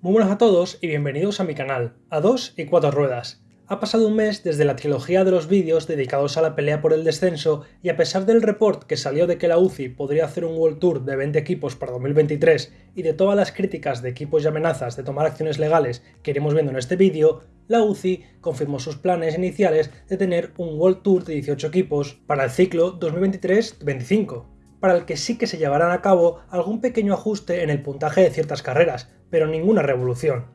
Muy buenas a todos y bienvenidos a mi canal, a 2 y 4 ruedas. Ha pasado un mes desde la trilogía de los vídeos dedicados a la pelea por el descenso y a pesar del report que salió de que la UCI podría hacer un World Tour de 20 equipos para 2023 y de todas las críticas de equipos y amenazas de tomar acciones legales que iremos viendo en este vídeo, la UCI confirmó sus planes iniciales de tener un World Tour de 18 equipos para el ciclo 2023-25 para el que sí que se llevarán a cabo algún pequeño ajuste en el puntaje de ciertas carreras, pero ninguna revolución.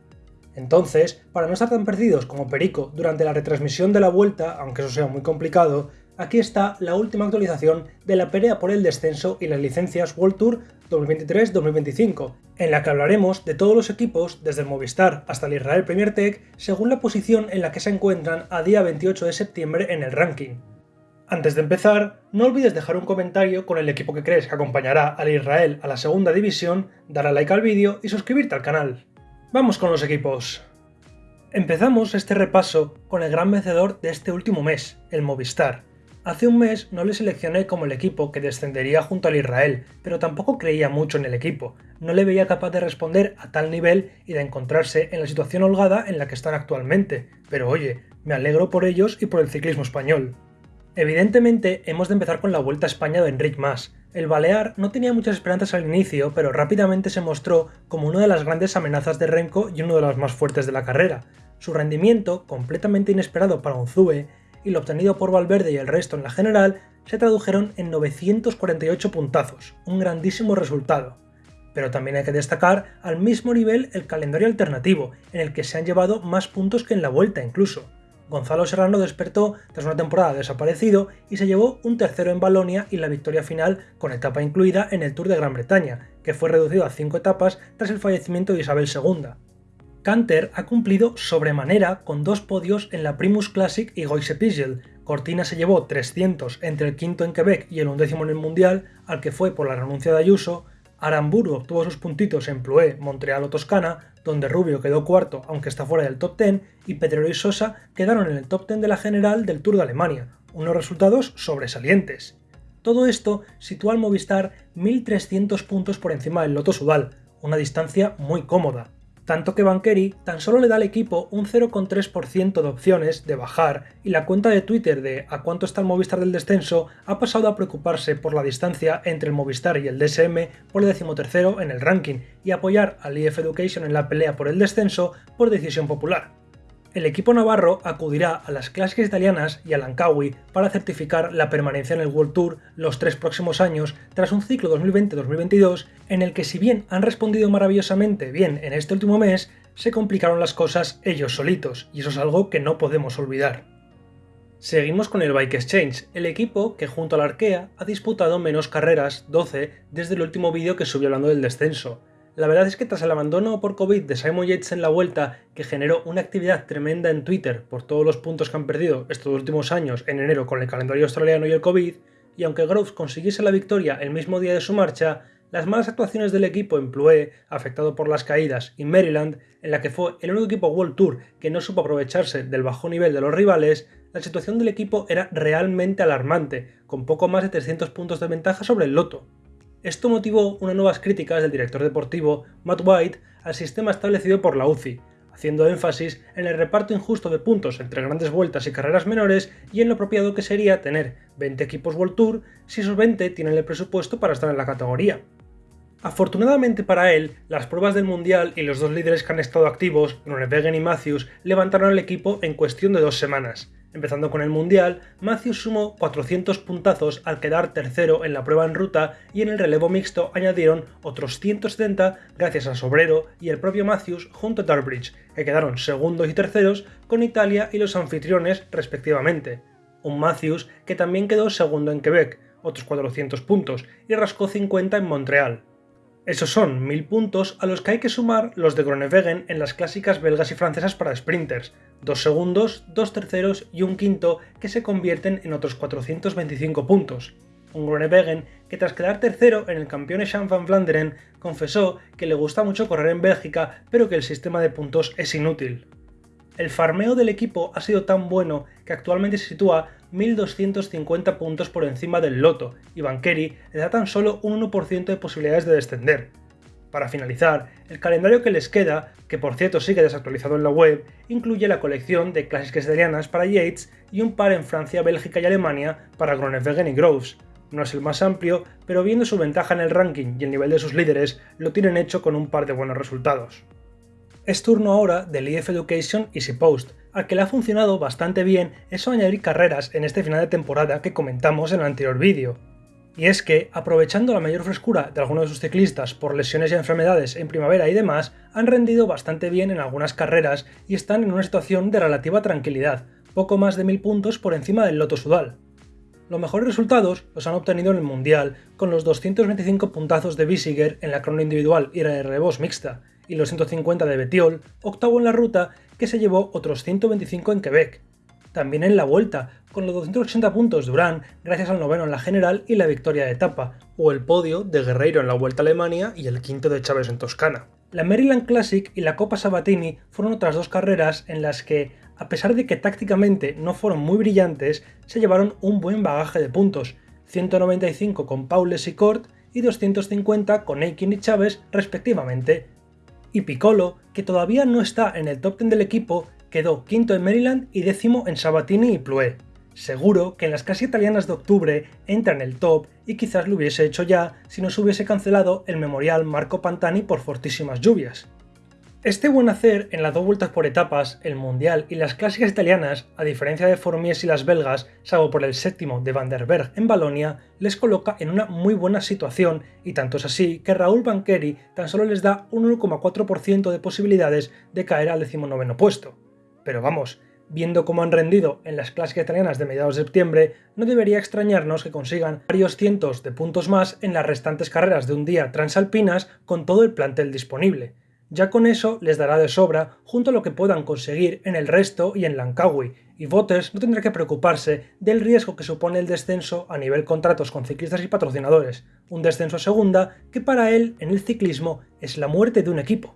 Entonces, para no estar tan perdidos como Perico durante la retransmisión de la vuelta, aunque eso sea muy complicado, aquí está la última actualización de la pelea por el descenso y las licencias World Tour 2023-2025, en la que hablaremos de todos los equipos, desde el Movistar hasta el Israel Premier Tech, según la posición en la que se encuentran a día 28 de septiembre en el ranking. Antes de empezar, no olvides dejar un comentario con el equipo que crees que acompañará al Israel a la segunda división, dar a like al vídeo y suscribirte al canal. Vamos con los equipos. Empezamos este repaso con el gran vencedor de este último mes, el Movistar. Hace un mes no le seleccioné como el equipo que descendería junto al Israel, pero tampoco creía mucho en el equipo, no le veía capaz de responder a tal nivel y de encontrarse en la situación holgada en la que están actualmente, pero oye, me alegro por ellos y por el ciclismo español. Evidentemente, hemos de empezar con la Vuelta a España de Enric Mas. El Balear no tenía muchas esperanzas al inicio, pero rápidamente se mostró como una de las grandes amenazas de Renko y uno de los más fuertes de la carrera. Su rendimiento, completamente inesperado para un Zue, y lo obtenido por Valverde y el resto en la general, se tradujeron en 948 puntazos, un grandísimo resultado. Pero también hay que destacar al mismo nivel el calendario alternativo, en el que se han llevado más puntos que en la vuelta incluso. Gonzalo Serrano despertó tras una temporada desaparecido y se llevó un tercero en Balonia y la victoria final con etapa incluida en el Tour de Gran Bretaña, que fue reducido a cinco etapas tras el fallecimiento de Isabel II. Canter ha cumplido sobremanera con dos podios en la Primus Classic y Goise Pigel. Cortina se llevó 300 entre el quinto en Quebec y el undécimo en el Mundial, al que fue por la renuncia de Ayuso, Aramburu obtuvo sus puntitos en Ploué, Montreal o Toscana, donde Rubio quedó cuarto aunque está fuera del top 10, y Pedrero y Sosa quedaron en el top 10 de la general del Tour de Alemania, unos resultados sobresalientes. Todo esto sitúa al Movistar 1.300 puntos por encima del Loto Sudal, una distancia muy cómoda tanto que Banqueri tan solo le da al equipo un 0,3% de opciones de bajar y la cuenta de Twitter de a cuánto está el Movistar del descenso ha pasado a preocuparse por la distancia entre el Movistar y el DSM por el decimotercero en el ranking y apoyar al IF Education en la pelea por el descenso por decisión popular. El equipo navarro acudirá a las clásicas italianas y al Ancawi para certificar la permanencia en el World Tour los tres próximos años tras un ciclo 2020-2022 en el que si bien han respondido maravillosamente bien en este último mes, se complicaron las cosas ellos solitos, y eso es algo que no podemos olvidar. Seguimos con el Bike Exchange, el equipo que junto al Arkea ha disputado menos carreras, 12, desde el último vídeo que subió hablando del descenso. La verdad es que tras el abandono por COVID de Simon Yates en la vuelta, que generó una actividad tremenda en Twitter por todos los puntos que han perdido estos últimos años en enero con el calendario australiano y el COVID, y aunque Groves consiguiese la victoria el mismo día de su marcha, las malas actuaciones del equipo en Ploué, afectado por las caídas, y Maryland, en la que fue el único equipo World Tour que no supo aprovecharse del bajo nivel de los rivales, la situación del equipo era realmente alarmante, con poco más de 300 puntos de ventaja sobre el Loto. Esto motivó unas nuevas críticas del director deportivo Matt White al sistema establecido por la UCI, haciendo énfasis en el reparto injusto de puntos entre grandes vueltas y carreras menores y en lo apropiado que sería tener 20 equipos World Tour si esos 20 tienen el presupuesto para estar en la categoría. Afortunadamente para él, las pruebas del Mundial y los dos líderes que han estado activos, Groenewegen y Matthews, levantaron al equipo en cuestión de dos semanas, Empezando con el Mundial, Matthews sumó 400 puntazos al quedar tercero en la prueba en ruta y en el relevo mixto añadieron otros 170 gracias a Sobrero y el propio Matthews junto a Darbridge, que quedaron segundos y terceros con Italia y los anfitriones respectivamente. Un Matthews que también quedó segundo en Quebec, otros 400 puntos, y rascó 50 en Montreal. Esos son 1000 puntos a los que hay que sumar los de Groenewegen en las clásicas belgas y francesas para sprinters, dos segundos, dos terceros y un quinto que se convierten en otros 425 puntos. Un Groenewegen que tras quedar tercero en el campeón Champ van Vlaanderen confesó que le gusta mucho correr en Bélgica pero que el sistema de puntos es inútil. El farmeo del equipo ha sido tan bueno que actualmente se sitúa 1.250 puntos por encima del Loto y Banqueri le da tan solo un 1% de posibilidades de descender. Para finalizar, el calendario que les queda, que por cierto sigue desactualizado en la web, incluye la colección de clásicas italianas para Yates y un par en Francia, Bélgica y Alemania para Groenewegen y Groves. No es el más amplio, pero viendo su ventaja en el ranking y el nivel de sus líderes, lo tienen hecho con un par de buenos resultados. Es turno ahora del EF Education Easy Post, al que le ha funcionado bastante bien eso añadir carreras en este final de temporada que comentamos en el anterior vídeo. Y es que, aprovechando la mayor frescura de algunos de sus ciclistas por lesiones y enfermedades en primavera y demás, han rendido bastante bien en algunas carreras y están en una situación de relativa tranquilidad, poco más de 1000 puntos por encima del Loto Sudal. Los mejores resultados los han obtenido en el Mundial, con los 225 puntazos de Bissiger en la crono individual y la de revos mixta, y los 150 de Betiol, octavo en la ruta, que se llevó otros 125 en Quebec. También en la vuelta, con los 280 puntos de Urán gracias al noveno en la general y la victoria de etapa, o el podio de Guerreiro en la Vuelta a Alemania y el quinto de Chávez en Toscana. La Maryland Classic y la Copa Sabatini fueron otras dos carreras en las que, a pesar de que tácticamente no fueron muy brillantes, se llevaron un buen bagaje de puntos, 195 con Paules y Cort y 250 con Aikin y Chávez respectivamente. Y Piccolo, que todavía no está en el top 10 del equipo, quedó quinto en Maryland y décimo en Sabatini y Ploué. Seguro que en las casi italianas de octubre entra en el top y quizás lo hubiese hecho ya si no se hubiese cancelado el memorial Marco Pantani por fortísimas lluvias. Este buen hacer en las dos vueltas por etapas, el Mundial y las clásicas italianas, a diferencia de Formies y las belgas, salvo por el séptimo de Van der Berg en Balonia, les coloca en una muy buena situación y tanto es así que Raúl Banqueri tan solo les da un 1,4% de posibilidades de caer al decimonoveno puesto. Pero vamos, viendo cómo han rendido en las clásicas italianas de mediados de septiembre, no debería extrañarnos que consigan varios cientos de puntos más en las restantes carreras de un día transalpinas con todo el plantel disponible ya con eso les dará de sobra junto a lo que puedan conseguir en el resto y en Lankawi, y Voters no tendrá que preocuparse del riesgo que supone el descenso a nivel contratos con ciclistas y patrocinadores, un descenso a segunda que para él en el ciclismo es la muerte de un equipo.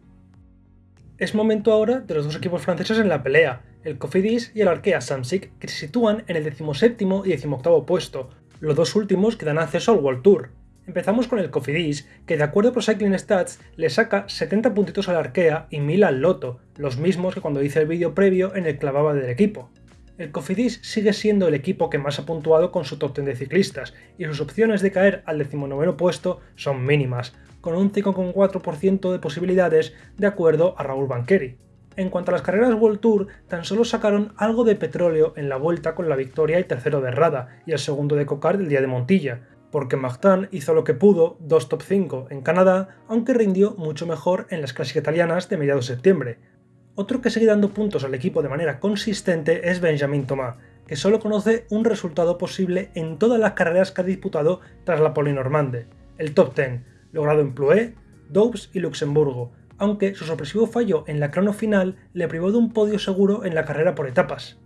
Es momento ahora de los dos equipos franceses en la pelea, el Cofidis y el Arkea Samsic, que se sitúan en el 17 y 18 puesto, los dos últimos que dan acceso al World Tour. Empezamos con el Cofidis, que de acuerdo con Cycling Stats le saca 70 puntitos al Arkea y 1000 al Loto, los mismos que cuando hice el vídeo previo en el clavaba del equipo. El Cofidis sigue siendo el equipo que más ha puntuado con su top 10 de ciclistas, y sus opciones de caer al 19 puesto son mínimas, con un 5,4% de posibilidades de acuerdo a Raúl Banqueri. En cuanto a las carreras World Tour, tan solo sacaron algo de petróleo en la vuelta con la victoria y tercero de Rada y el segundo de Cocar del día de Montilla, porque Martin hizo lo que pudo, dos top 5 en Canadá, aunque rindió mucho mejor en las clásicas italianas de mediados de septiembre. Otro que sigue dando puntos al equipo de manera consistente es Benjamin Thomas, que solo conoce un resultado posible en todas las carreras que ha disputado tras la Polinormande, el top 10, logrado en Ploué, Doubs y Luxemburgo, aunque su sorpresivo fallo en la crono final le privó de un podio seguro en la carrera por etapas.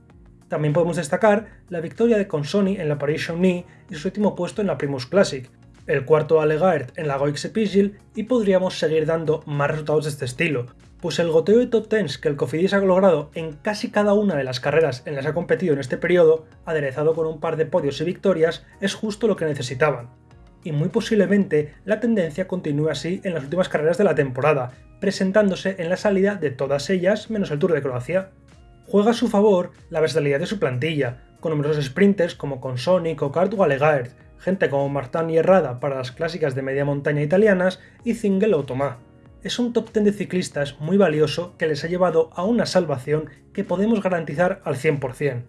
También podemos destacar la victoria de Consoni en la Paris-Chauny y su último puesto en la Primus Classic, el cuarto a Legaert en la Goix Pigil y podríamos seguir dando más resultados de este estilo, pues el goteo de top 10 que el Cofidis ha logrado en casi cada una de las carreras en las que ha competido en este periodo, aderezado con un par de podios y victorias, es justo lo que necesitaban. Y muy posiblemente la tendencia continúe así en las últimas carreras de la temporada, presentándose en la salida de todas ellas menos el Tour de Croacia juega a su favor la versatilidad de su plantilla, con numerosos sprinters como Consoni, Cocard o Alegaert, gente como Martin y Herrada para las clásicas de media montaña italianas y Zingel o Tomá. Es un top 10 de ciclistas muy valioso que les ha llevado a una salvación que podemos garantizar al 100%.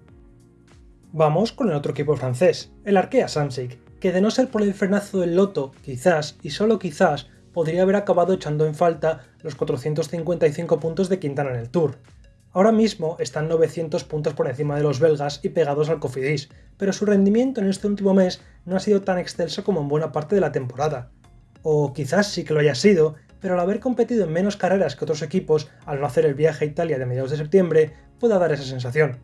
Vamos con el otro equipo francés, el Arkea Samsic, que de no ser por el frenazo del Loto, quizás y solo quizás podría haber acabado echando en falta los 455 puntos de Quintana en el Tour. Ahora mismo están 900 puntos por encima de los belgas y pegados al Cofidis, pero su rendimiento en este último mes no ha sido tan excelso como en buena parte de la temporada. O quizás sí que lo haya sido, pero al haber competido en menos carreras que otros equipos al no hacer el viaje a Italia de mediados de septiembre, pueda dar esa sensación.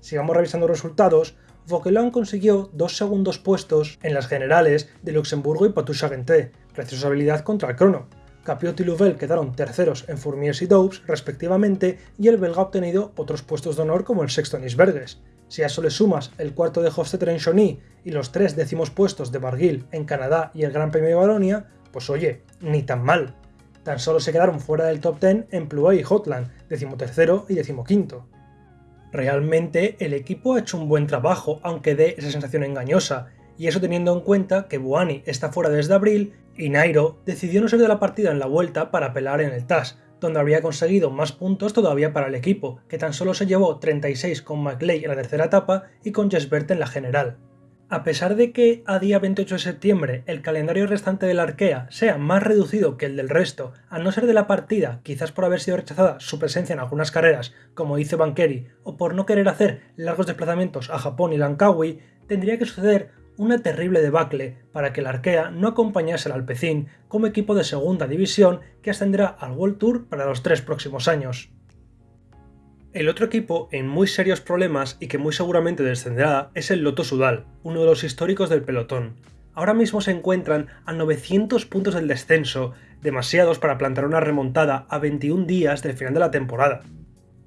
Sigamos revisando resultados, Vauquelin consiguió dos segundos puestos en las generales de Luxemburgo y Poitou-Charentes, gracias a su habilidad contra el crono, Capiot y Louvel quedaron terceros en Fourmiers y Doubs, respectivamente, y el belga ha obtenido otros puestos de honor como el sexto en Isbergues. Si a eso le sumas el cuarto de Hofstetter en Chauny y los tres décimos puestos de Barguil en Canadá y el Gran Premio de Balonia, pues oye, ni tan mal. Tan solo se quedaron fuera del top 10 en Pluay y Hotland, decimotercero y decimoquinto. Realmente el equipo ha hecho un buen trabajo, aunque dé esa sensación engañosa, y eso teniendo en cuenta que Buani está fuera desde abril y Nairo decidió no ser de la partida en la vuelta para pelar en el TAS, donde habría conseguido más puntos todavía para el equipo, que tan solo se llevó 36 con McLeay en la tercera etapa y con Jesbert en la general. A pesar de que a día 28 de septiembre el calendario restante del Arkea sea más reducido que el del resto, a no ser de la partida, quizás por haber sido rechazada su presencia en algunas carreras, como dice Bankeri, o por no querer hacer largos desplazamientos a Japón y Langkawi, tendría que suceder una terrible debacle para que el Arkea no acompañase al Alpecin como equipo de segunda división que ascenderá al World Tour para los tres próximos años. El otro equipo en muy serios problemas y que muy seguramente descenderá es el Loto Sudal, uno de los históricos del pelotón. Ahora mismo se encuentran a 900 puntos del descenso, demasiados para plantar una remontada a 21 días del final de la temporada.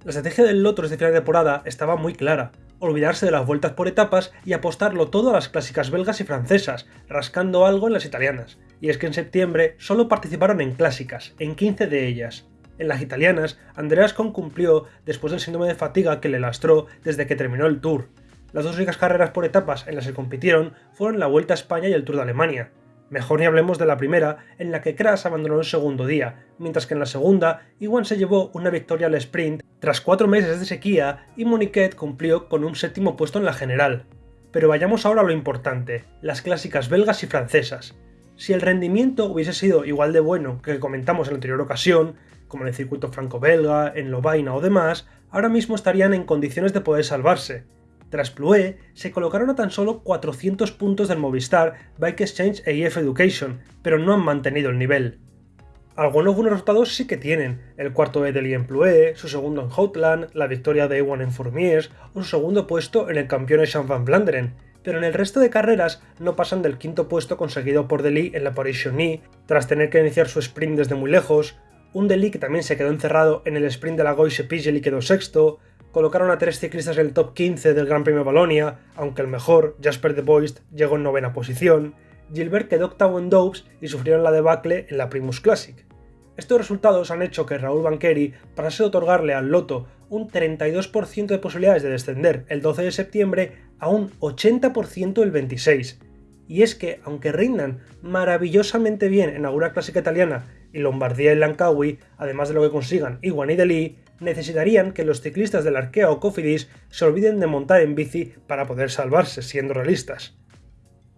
La estrategia del Loto desde final de temporada estaba muy clara, olvidarse de las vueltas por etapas y apostarlo todo a las clásicas belgas y francesas, rascando algo en las italianas. Y es que en septiembre solo participaron en clásicas, en 15 de ellas, en las italianas, Andreas Kohn cumplió después del síndrome de fatiga que le lastró desde que terminó el Tour. Las dos únicas carreras por etapas en las que compitieron fueron la Vuelta a España y el Tour de Alemania. Mejor ni hablemos de la primera, en la que Kras abandonó el segundo día, mientras que en la segunda, Iwan se llevó una victoria al sprint tras cuatro meses de sequía y Moniquet cumplió con un séptimo puesto en la general. Pero vayamos ahora a lo importante, las clásicas belgas y francesas. Si el rendimiento hubiese sido igual de bueno que comentamos en la anterior ocasión, como en el circuito franco-belga, en Lovaina o demás, ahora mismo estarían en condiciones de poder salvarse. Tras Ploué, se colocaron a tan solo 400 puntos del Movistar, Bike Exchange e IF Education, pero no han mantenido el nivel. Algunos buenos resultados sí que tienen, el cuarto de Delhi en Ploué, su segundo en Houtland, la victoria de Ewan en Fourmies o su segundo puesto en el campeón Jean van Vlaanderen, pero en el resto de carreras no pasan del quinto puesto conseguido por Delhi en la Paris-Chauny, tras tener que iniciar su sprint desde muy lejos, un Delhi que también se quedó encerrado en el sprint de la Goise Pigel y quedó sexto, colocaron a tres ciclistas en el top 15 del Gran Premio Balonia, aunque el mejor, Jasper de Boist, llegó en novena posición, Gilbert quedó octavo en Doubs y sufrieron la debacle en la Primus Classic. Estos resultados han hecho que Raúl Banqueri pasase a otorgarle al Loto un 32% de posibilidades de descender el 12 de septiembre a un 80% el 26. Y es que, aunque rindan maravillosamente bien en alguna clásica italiana y Lombardía y Lankawi, además de lo que consigan Iwan y Delhi, necesitarían que los ciclistas del Arkea o Cofidis se olviden de montar en bici para poder salvarse, siendo realistas.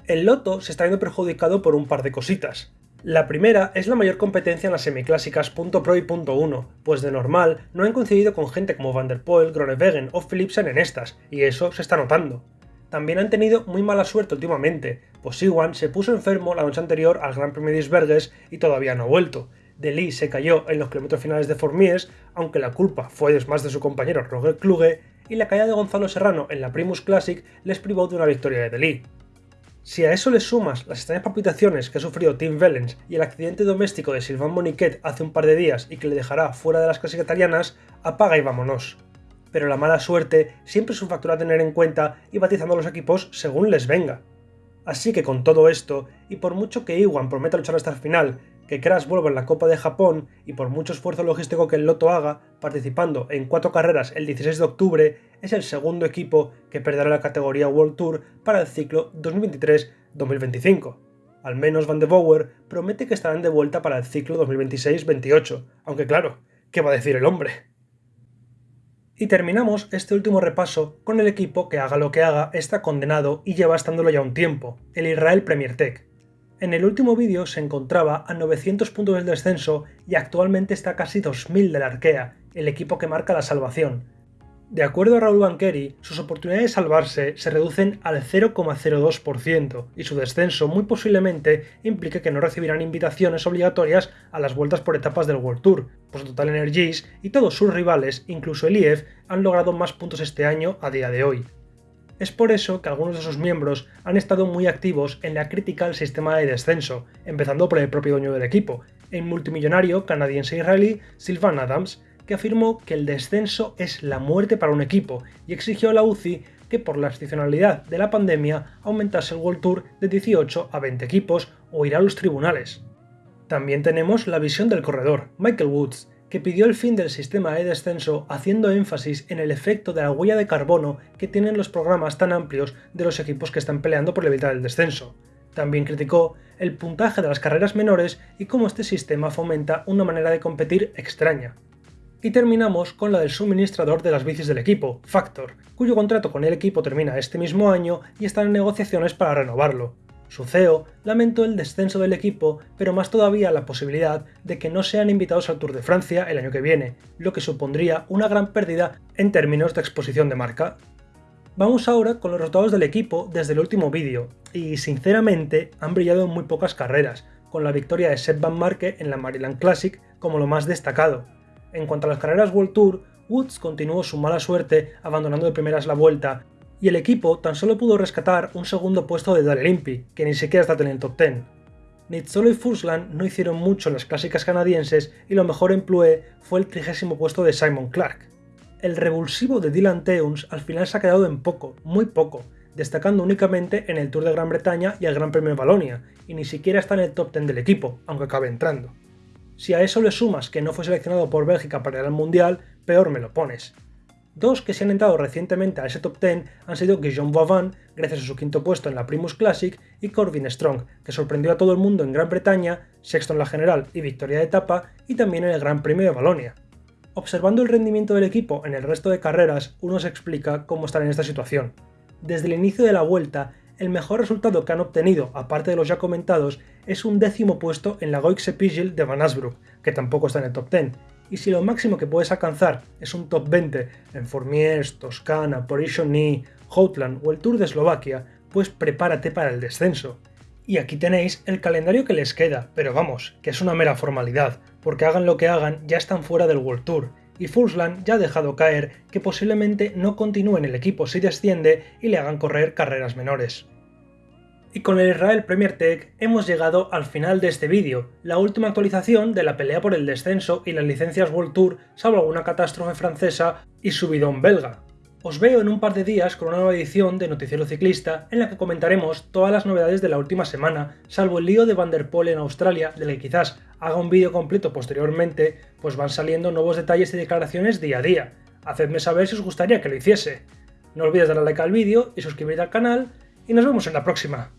El Loto se está viendo perjudicado por un par de cositas. La primera es la mayor competencia en las semiclásicas .pro y .1, pues de normal no han coincidido con gente como Van der Poel, Groenewegen o Philipsen en estas, y eso se está notando. También han tenido muy mala suerte últimamente, pues Iwan se puso enfermo la noche anterior al Gran Premio de Isbergues y todavía no ha vuelto. Lee se cayó en los kilómetros finales de Formies, aunque la culpa fue más de su compañero Roger Kluge, y la caída de Gonzalo Serrano en la Primus Classic les privó de una victoria de Lee. Si a eso le sumas las extrañas palpitaciones que ha sufrido Tim Vellens y el accidente doméstico de Sylvain Moniquet hace un par de días y que le dejará fuera de las clásicas italianas, apaga y vámonos pero la mala suerte siempre es un factor a tener en cuenta y batizando a los equipos según les venga. Así que con todo esto, y por mucho que Iwan prometa luchar hasta el final, que Crash vuelva en la Copa de Japón y por mucho esfuerzo logístico que el Loto haga, participando en cuatro carreras el 16 de octubre, es el segundo equipo que perderá la categoría World Tour para el ciclo 2023-2025. Al menos Van de Boer promete que estarán de vuelta para el ciclo 2026-28, aunque claro, ¿qué va a decir el hombre? Y terminamos este último repaso con el equipo que haga lo que haga está condenado y lleva estándolo ya un tiempo, el Israel Premier Tech. En el último vídeo se encontraba a 900 puntos del descenso y actualmente está a casi 2000 del Arkea, el equipo que marca la salvación, de acuerdo a Raúl Banqueri, sus oportunidades de salvarse se reducen al 0,02% y su descenso muy posiblemente implique que no recibirán invitaciones obligatorias a las vueltas por etapas del World Tour, pues Total Energies y todos sus rivales, incluso el IEF, han logrado más puntos este año a día de hoy. Es por eso que algunos de sus miembros han estado muy activos en la crítica al sistema de descenso, empezando por el propio dueño del equipo, el multimillonario canadiense-israelí Sylvan Adams, que afirmó que el descenso es la muerte para un equipo y exigió a la UCI que por la excepcionalidad de la pandemia aumentase el World Tour de 18 a 20 equipos o ir a los tribunales. También tenemos la visión del corredor, Michael Woods, que pidió el fin del sistema de descenso haciendo énfasis en el efecto de la huella de carbono que tienen los programas tan amplios de los equipos que están peleando por evitar el descenso. También criticó el puntaje de las carreras menores y cómo este sistema fomenta una manera de competir extraña. Y terminamos con la del suministrador de las bicis del equipo, Factor, cuyo contrato con el equipo termina este mismo año y están en negociaciones para renovarlo. Su CEO lamentó el descenso del equipo, pero más todavía la posibilidad de que no sean invitados al Tour de Francia el año que viene, lo que supondría una gran pérdida en términos de exposición de marca. Vamos ahora con los resultados del equipo desde el último vídeo, y sinceramente han brillado en muy pocas carreras, con la victoria de Seth Van Marke en la Maryland Classic como lo más destacado. En cuanto a las carreras World Tour, Woods continuó su mala suerte abandonando de primeras la vuelta y el equipo tan solo pudo rescatar un segundo puesto de Dale Limpy, que ni siquiera está en el top 10. Nitzolo y Fursland no hicieron mucho en las clásicas canadienses y lo mejor en Plue fue el trigésimo puesto de Simon Clark. El revulsivo de Dylan Teuns al final se ha quedado en poco, muy poco, destacando únicamente en el Tour de Gran Bretaña y el Gran Premio de Valonia, y ni siquiera está en el top 10 del equipo, aunque acabe entrando. Si a eso le sumas que no fue seleccionado por Bélgica para ir al Mundial, peor me lo pones. Dos que se han entrado recientemente a ese top 10 han sido Guillaume Vauvan, gracias a su quinto puesto en la Primus Classic, y Corbin Strong, que sorprendió a todo el mundo en Gran Bretaña, sexto en la general y victoria de etapa, y también en el Gran Premio de Valonia. Observando el rendimiento del equipo en el resto de carreras, uno se explica cómo están en esta situación. Desde el inicio de la vuelta, el mejor resultado que han obtenido, aparte de los ya comentados, es un décimo puesto en la Goixe Pigil de Van Asbrook, que tampoco está en el top 10, y si lo máximo que puedes alcanzar es un top 20 en Formiers, Toscana, Porishoni, Houtland o el Tour de Eslovaquia, pues prepárate para el descenso. Y aquí tenéis el calendario que les queda, pero vamos, que es una mera formalidad, porque hagan lo que hagan, ya están fuera del World Tour, y Fulsland ya ha dejado caer que posiblemente no continúe en el equipo si desciende y le hagan correr carreras menores. Y con el Israel Premier Tech hemos llegado al final de este vídeo, la última actualización de la pelea por el descenso y las licencias World Tour, salvo alguna catástrofe francesa y subidón belga. Os veo en un par de días con una nueva edición de Noticiero Ciclista en la que comentaremos todas las novedades de la última semana, salvo el lío de Van der Poel en Australia, del que quizás haga un vídeo completo posteriormente, pues van saliendo nuevos detalles y declaraciones día a día. Hacedme saber si os gustaría que lo hiciese. No olvides darle like al vídeo y suscribirte al canal, y nos vemos en la próxima.